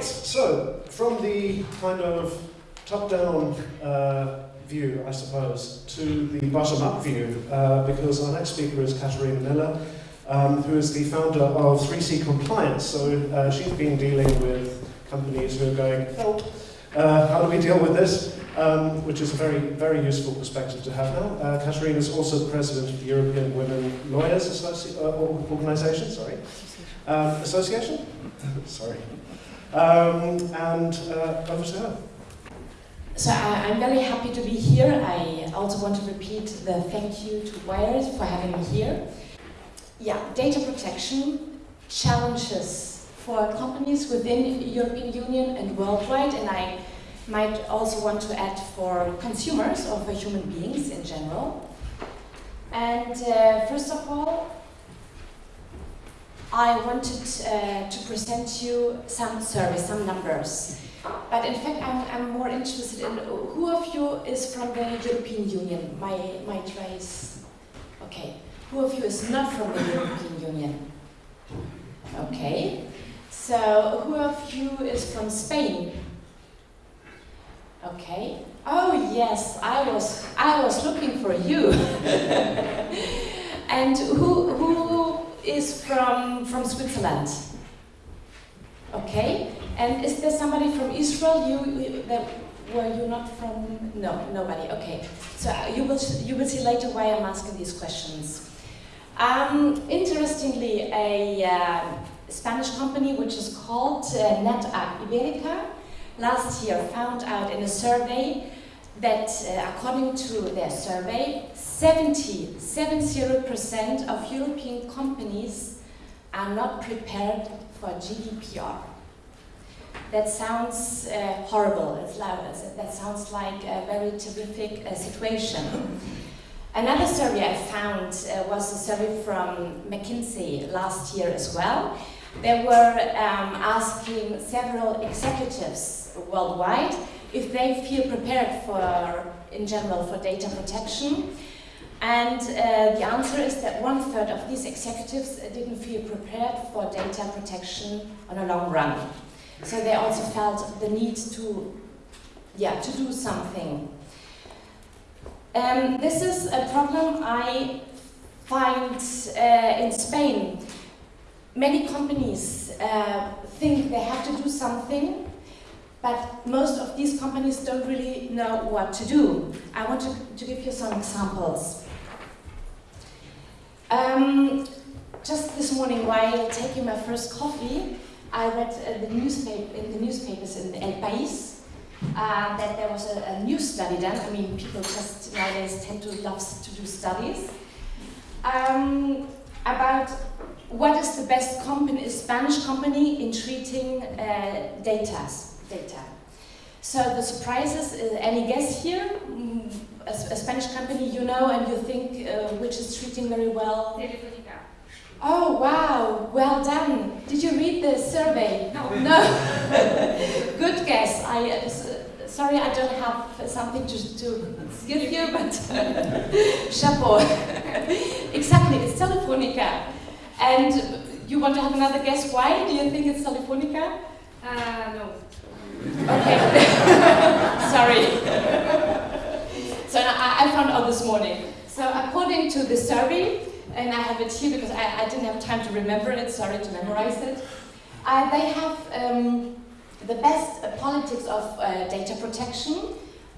Right, so from the kind of top-down uh, view, I suppose, to the bottom-up view, uh, because our next speaker is Katharina Miller, um, who is the founder of 3C Compliance. So uh, she's been dealing with companies who are going, help, uh, how do we deal with this? Um, which is a very, very useful perspective to have now. Uh, Katharina is also the president of the European Women Lawyers Associ uh, Organisation, sorry. Um, association? sorry. Um, and uh, over to her. So I, am very happy to be here. I also want to repeat the thank you to Wired for having me here. Yeah, data protection challenges for companies within the European Union and worldwide, and I might also want to add for consumers or for human beings in general. And uh, first of all, I wanted uh, to present you some surveys, some numbers. But in fact, I'm, I'm more interested in who of you is from the European Union? My, my trace. Okay. Who of you is not from the European Union? Okay. So, who of you is from Spain? Okay. Oh yes, I was I was looking for you. and who who is from from Switzerland? Okay. And is there somebody from Israel? You, you that were you not from? No, nobody. Okay. So uh, you will you will see later why I'm asking these questions. Um, interestingly, a uh, Spanish company which is called uh, NetApp Iberica last year found out in a survey that uh, according to their survey, 70, 70% of European companies are not prepared for GDPR. That sounds uh, horrible, it's loud, that sounds like a very terrific uh, situation. Another survey I found uh, was a survey from McKinsey last year as well. They were um, asking several executives worldwide if they feel prepared for, in general, for data protection. And uh, the answer is that one third of these executives didn't feel prepared for data protection on a long run. So they also felt the need to, yeah, to do something. Um, this is a problem I find uh, in Spain. Many companies uh, think they have to do something but most of these companies don't really know what to do. I want to, to give you some examples. Um, just this morning, while taking my first coffee, I read uh, the newspaper in the newspapers in El País uh, that there was a, a, new study done. I mean, people just nowadays tend to love to do studies um, about what is the best company, Spanish company in treating uh, data data. So the surprises, uh, any guess here? Mm, a, a, Spanish company you know and you think uh, which is treating very well? Telefonica. Oh wow, well done. Did you read the survey? No. No. Good guess. I uh, sorry I don't have something to, to give you, but chapeau. exactly, it's Telefonica. And you want to have another guess why? Do you think it's Telefonica? Uh, no. Okay. Sorry. I, I, found out this morning. So according to the survey, and I have it here because I, I didn't have time to remember it, sorry to memorize it, uh, they have um, the best uh, politics of uh, data protection.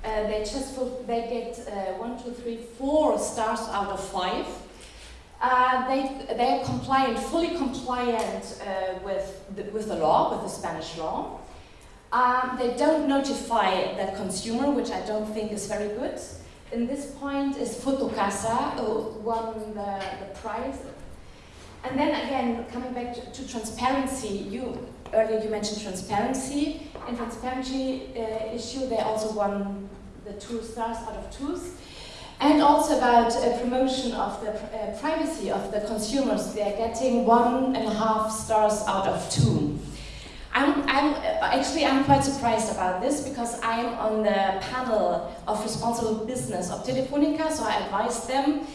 Uh, they just they get uh, one, two, three, four stars out of five. Uh, they, they are compliant, fully compliant with, the, with the law, with the Spanish law. Um, they don't notify the consumer, which I don't think is very good. In this point is Fotocasa, who won the, the prize. And then again, coming back to, to transparency, you earlier you mentioned transparency. In transparency uh, issue, they also won the two stars out of two. And also about uh, promotion of the uh, privacy of the consumers, they're getting one and a half stars out of two. I'm, I'm, actually, I'm quite surprised about this because I'm on the panel of responsible business of Telefonica, so I advise them.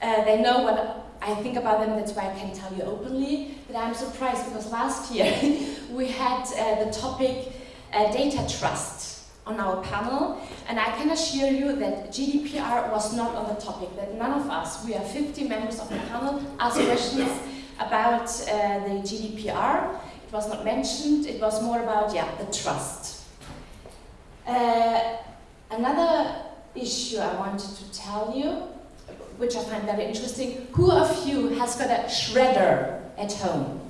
Uh, they know what I I think about them, that's why I can tell you openly that I'm surprised because last year we had uh, the topic uh, data trust on our panel, and I can assure you that GDPR was not on the topic, that none of us, we are 50 members of the panel, asked questions about uh, the GDPR. It was not mentioned, it was more about, yeah, the trust. Uh, another issue I wanted to tell you, which I find very interesting, who of you has got a shredder at home?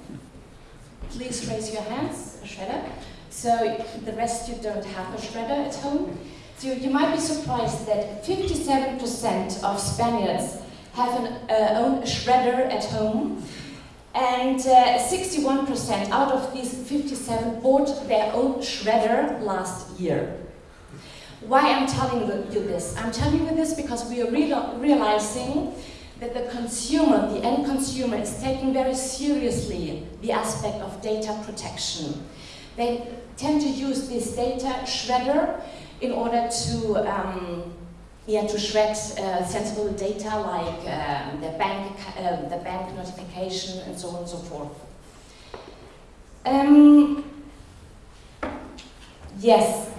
Please raise your hands, a shredder. So the rest you don't have a shredder at home. So you might be surprised that 57% of Spaniards have an uh, own shredder at home. And 61% uh, out of these 57 bought their own shredder last year. Why I'm telling you this? I'm telling you this because we are real realizing that the consumer, the end consumer, is taking very seriously the aspect of data protection. They tend to use this data shredder in order to um, yeah, to shred uh, sensible data like um, the bank uh, the bank notification and so on and so forth. Um, yes,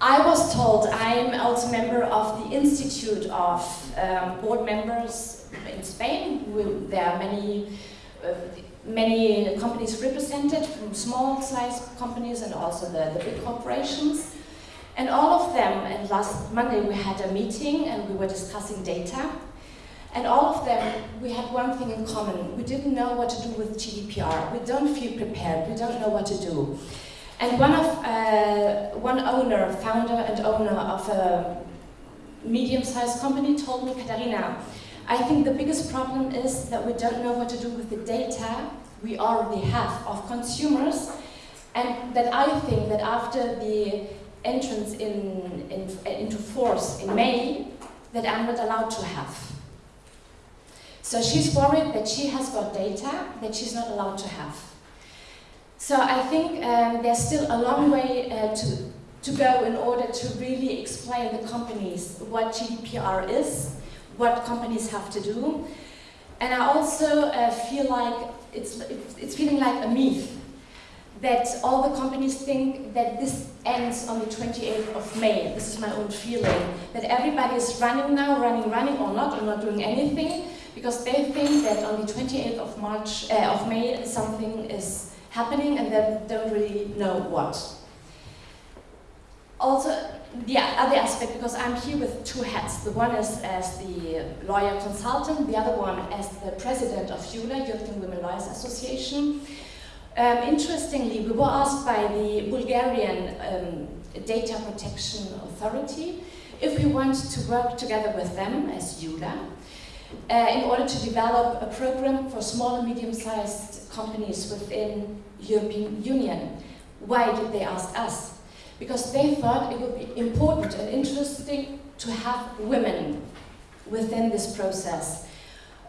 I was told I'm also member of the Institute of um, Board Members in Spain. There are many uh, many companies represented, from small-sized companies and also the, the big corporations. And all of them, and last Monday we had a meeting and we were discussing data. And all of them, we had one thing in common. We didn't know what to do with GDPR. We don't feel prepared. We don't know what to do. And one of uh, one owner, founder and owner of a medium-sized company told me, Katharina, I think the biggest problem is that we don't know what to do with the data we already have of consumers and that I think that after the entrance in, in, into force in May, that I'm not allowed to have. So she's worried that she has got data that she's not allowed to have. So I think um, there's still a long way uh, to, to go in order to really explain the companies what GDPR is, what companies have to do. And I also uh, feel like it's, it's, it's feeling like a myth that all the companies think that this ends on the 28th of May. This is my own feeling. That everybody is running now, running, running, or not, or not doing anything, because they think that on the 28th of March, uh, of May, something is happening and they don't really know what. Also, the other aspect, because I'm here with two hats. The one is as the lawyer consultant, the other one as the president of EWLA, European Women Lawyers Association. Um, interestingly, we were asked by the Bulgarian um, Data Protection Authority if we want to work together with them as EWLA uh, in order to develop a program for small and medium-sized companies within European Union. Why did they ask us? because they thought it would be important and interesting to have women within this process.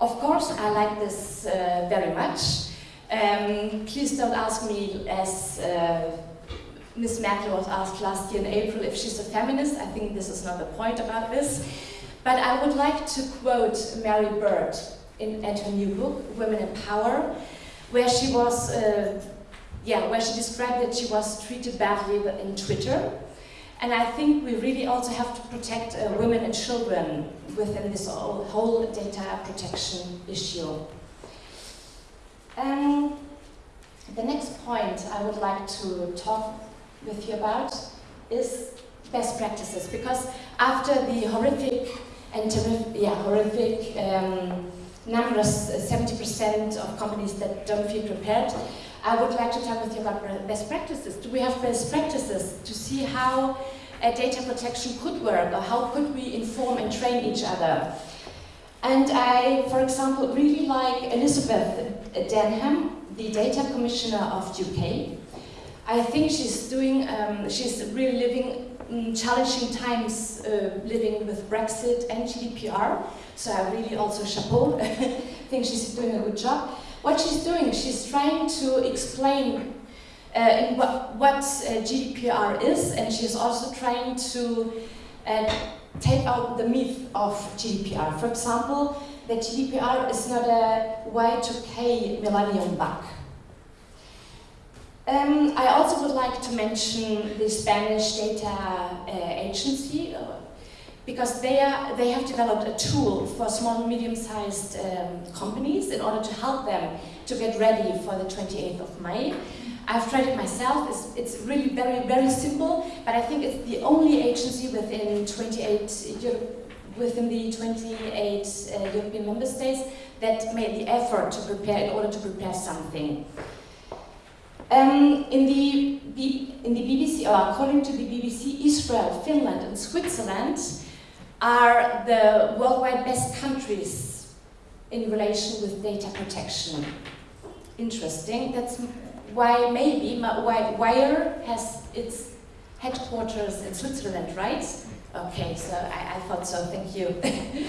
Of course, I like this uh, very much. Um, please don't ask me, as uh, Ms. Merkel was asked last year in April, if she's a feminist. I think this is not the point about this. But I would like to quote Mary Beard in, in her new book, Women in Power, where she was uh, yeah, where she described that she was treated badly in Twitter. And I think we really also have to protect uh, women and children within this whole data protection issue. Um, the next point I would like to talk with you about is best practices, because after the horrific and yeah, horrific um, numbers, 70% of companies that don't feel prepared, I would like to talk with you about best practices. Do we have best practices to see how uh, data protection could work or how could we inform and train each other? And I, for example, really like Elizabeth Denham, the data commissioner of UK. I think she's doing, um, she's really living um, challenging times uh, living with Brexit and GDPR. So I really also chapeau, I think she's doing a good job. What she's doing, is she's trying to explain uh, what, what uh, GDPR is, and she's also trying to uh, take out the myth of GDPR. For example, that GDPR is not a Y2K millennium bug. Um, I also would like to mention the Spanish data uh, agency because they, are, they have developed a tool for small and medium-sized um, companies in order to help them to get ready for the 28th of May. I've tried it myself, it's, it's really very, very simple, but I think it's the only agency within 28 Europe, within the 28 uh, European member states that made the effort to prepare in order to prepare something. Um, in, the, in the BBC, or according to the BBC, Israel, Finland and Switzerland are the worldwide best countries in relation with data protection. Interesting. That's why maybe why Wire has its headquarters in Switzerland, right? Okay, so I, I thought so. Thank you.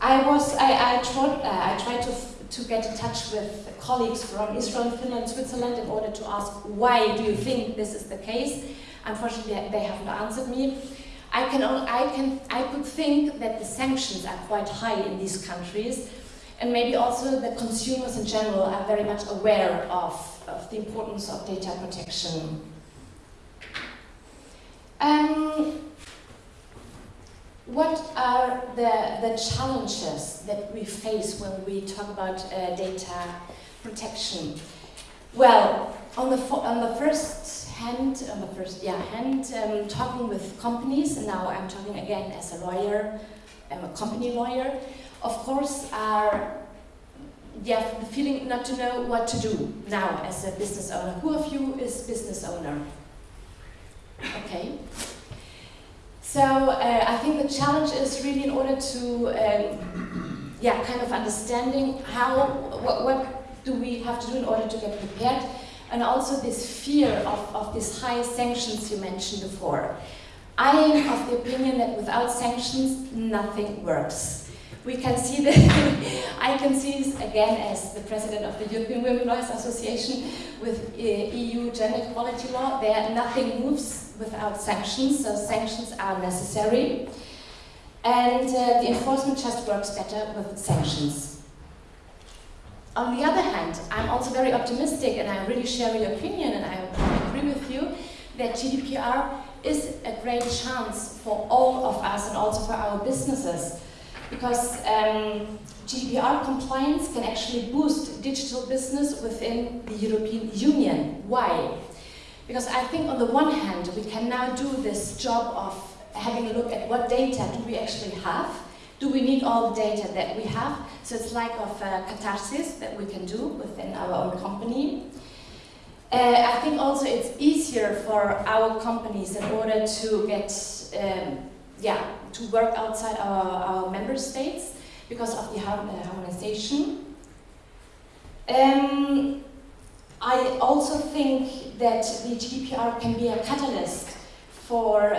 I was I I tried uh, I tried to to get in touch with colleagues from Israel, Finland, Switzerland in order to ask why do you think this is the case. Unfortunately, they haven't answered me. I can, I can, I could think that the sanctions are quite high in these countries, and maybe also the consumers in general are very much aware of, of the importance of data protection. Um, what are the, the challenges that we face when we talk about uh, data protection? Well, on the, on the first hand, on the first yeah, hand, um, talking with companies, and now I'm talking again as a lawyer, I'm a company lawyer, of course are yeah, the feeling not to know what to do now as a business owner. Who of you is business owner? Okay. So uh, I think the challenge is really in order to, um, yeah, kind of understanding how, what, what do we have to do in order to get prepared, and also this fear of, of these high sanctions you mentioned before. I am of the opinion that without sanctions, nothing works. We can see that, I can see this again as the president of the European Women Lawyers Association with uh, EU gender equality law, there nothing moves without sanctions, so sanctions are necessary. And uh, the enforcement just works better with sanctions. On the other hand, I'm also very optimistic and I really share your opinion and I agree with you that GDPR is a great chance for all of us and also for our businesses because um, GDPR compliance can actually boost digital business within the European Union. Why? Because I think on the one hand, we can now do this job of having a look at what data do we actually have. Do we need all the data that we have? So it's like of a catharsis that we can do within our own company. Uh, I think also it's easier for our companies in order to get, um, yeah, to work outside our, our member states because of the harmonization. Um, I also think that the GDPR can be a catalyst for,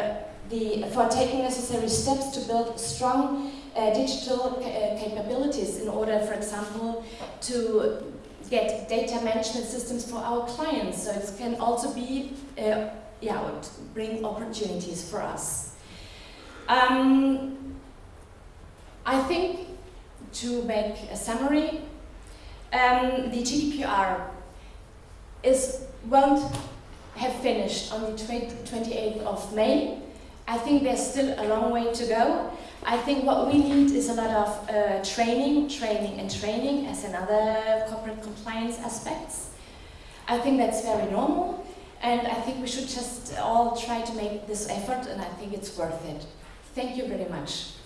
the, for taking necessary steps to build strong uh, digital uh, capabilities in order, for example, to get data management systems for our clients. So it can also be, uh, yeah, bring opportunities for us. Um, I think to make a summary, um, the GDPR is won't have finished on the 28th of May. I think there's still a long way to go. I think what we need is a lot of uh, training, training and training as another corporate compliance aspects. I think that's very normal and I think we should just all try to make this effort and I think it's worth it. Thank you very much.